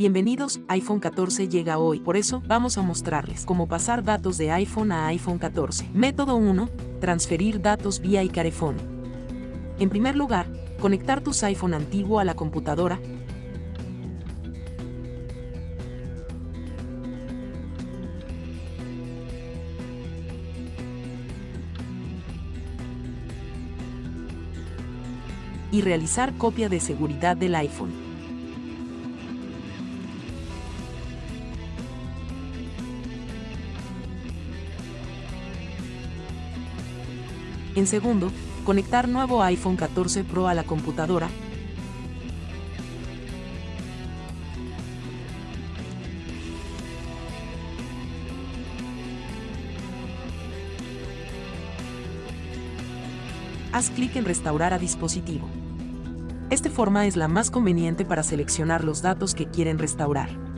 Bienvenidos, iPhone 14 llega hoy, por eso vamos a mostrarles cómo pasar datos de iPhone a iPhone 14. Método 1. Transferir datos vía iCarefone. En primer lugar, conectar tu iPhone antiguo a la computadora. y realizar copia de seguridad del iPhone. En segundo, conectar nuevo iPhone 14 Pro a la computadora. Haz clic en Restaurar a dispositivo. Esta forma es la más conveniente para seleccionar los datos que quieren restaurar.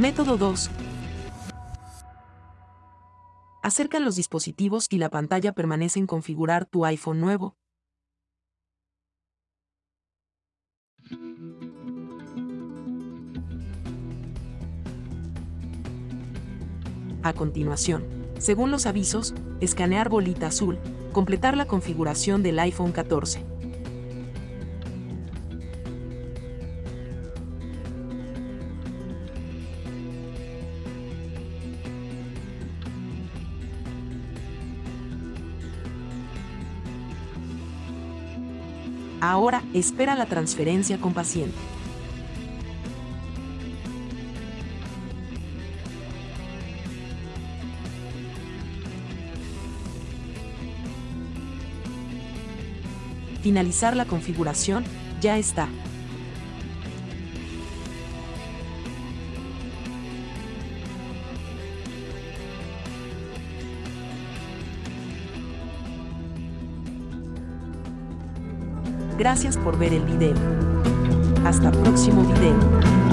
Método 2. Acercan los dispositivos y la pantalla permanece en configurar tu iPhone nuevo. A continuación, según los avisos, escanear bolita azul, completar la configuración del iPhone 14. Ahora, espera la transferencia con paciente. Finalizar la configuración, ya está. Gracias por ver el video. Hasta próximo video.